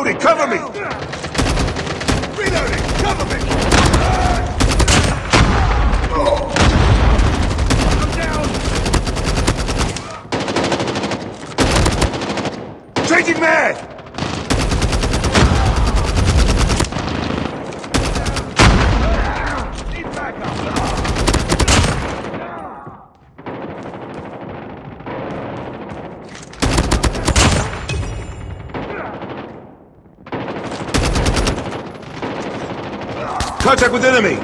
Reloading, cover me! Reloading! Cover me! I'm down! Changing mag! Contact with enemy!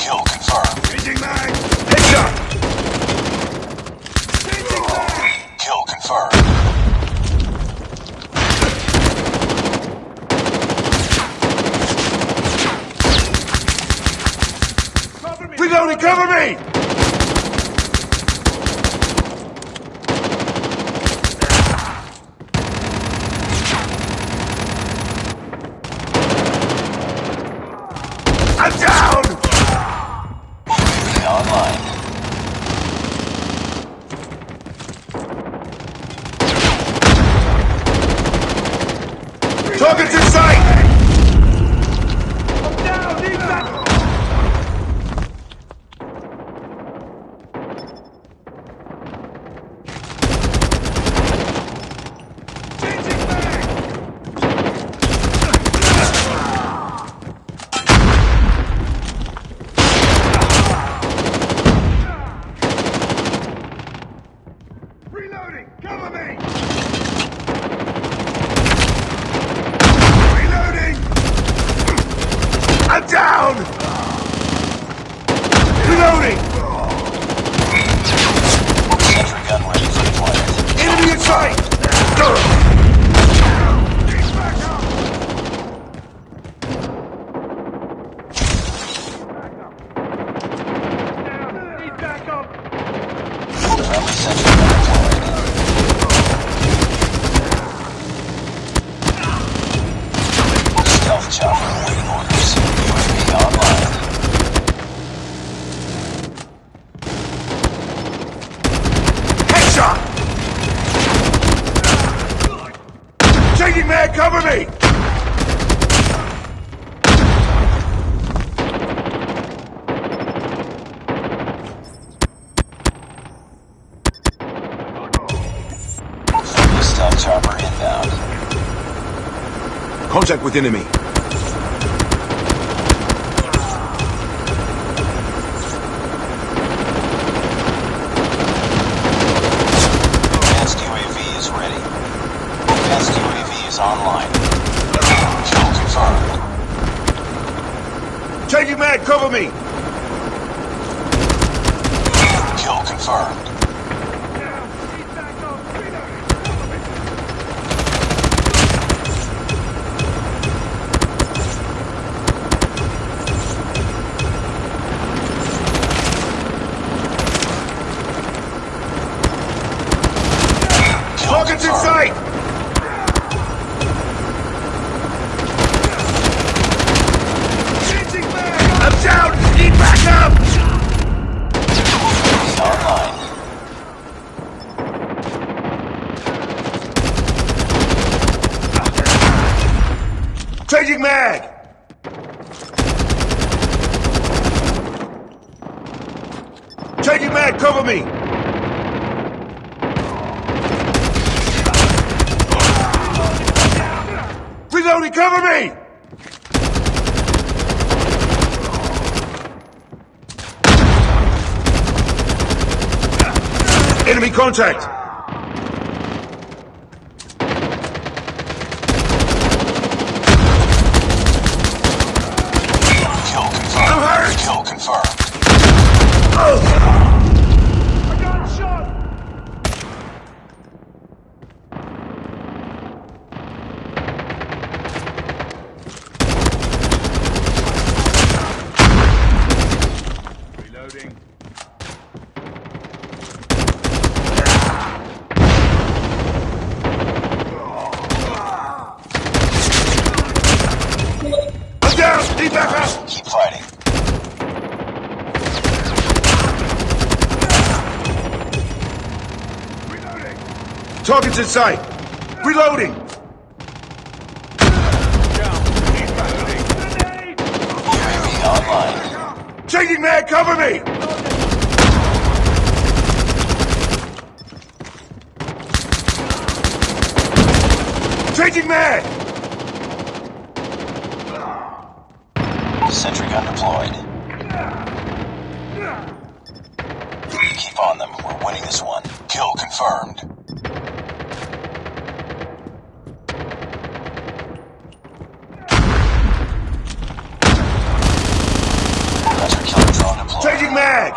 Kill confirmed. Changing mag! Headshot! Changing mag! Kill confirmed. Cover me! Reloading, cover me! I'm down! UAV online. Target's in sight! I'm down! Need backup! Changing mag! Reloading! Cover me! Reloading! I'm down! Reloading! Sentry gun ready for deployment. Enemy in sight! Mag, cover me! Stealth chopper inbound. Contact with enemy. Changing mag, cover me! Kill confirmed. Down! Need backup! Reloading! Cover me! Kill Target's in sight! Changing mag! I'm down! Need backup! UAV online. Changing mag! Changing mag, cover me! Reloading, cover me! Enemy contact! Kill confirmed. I'm hurt! Kill confirmed. I got shot! Reloading. I'm down! Need backup! Keep fighting. Reloading. Target's in sight! Reloading! Online. Changing mag, cover me! Changing man! Sentry gun deployed. Keep on them. We're winning this one. Kill confirmed. Hunter killer drone deployed. Changing mag!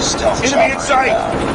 Stealth Enemy in sight.